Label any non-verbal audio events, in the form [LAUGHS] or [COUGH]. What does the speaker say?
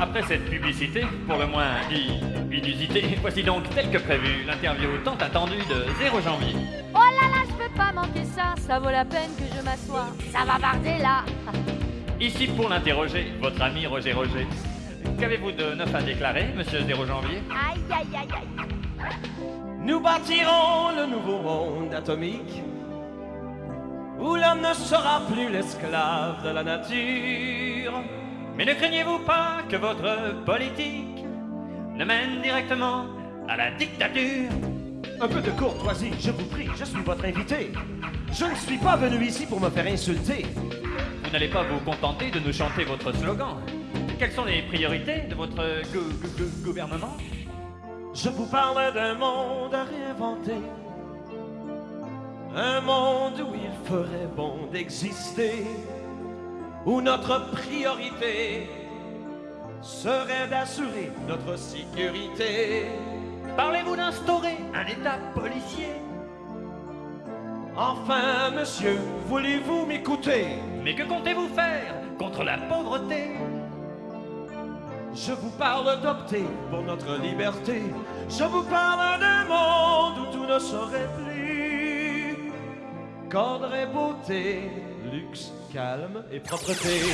Après cette publicité, pour le moins inusitée, [LAUGHS] voici donc tel que prévu l'interview tant attendue de 0 janvier. Oh là là, je peux pas manquer ça, ça vaut la peine que je m'assoie. Ça va barder là. [LAUGHS] Ici pour l'interroger, votre ami Roger Roger. Qu'avez-vous de neuf à déclarer, monsieur 0 janvier? Aïe aïe aïe aïe. Nous bâtirons le nouveau monde atomique où l'homme ne sera plus l'esclave de la nature. Mais ne craignez-vous pas que votre politique ne mène directement à la dictature? Un peu de courtoisie, je vous prie, je suis votre invité. Je ne suis pas venu ici pour me faire insulter. Vous n'allez pas vous contenter de nous chanter votre slogan. Quelles sont les priorités de votre gou- gou- gou- gouvernement? Je vous parle d'un monde à réinventer. Un monde où il ferait bon d'exister. Où notre priorité serait d'assurer notre sécurité. Parlez-vous d'instaurer un État policier? Enfin, monsieur, voulez-vous m'écouter? Mais que comptez-vous faire contre la pauvreté? Je vous parle d'opter pour notre liberté. Je vous parle d'un monde où tout ne serait plus. Qu'ordre et beauté, luxe, calme et propreté.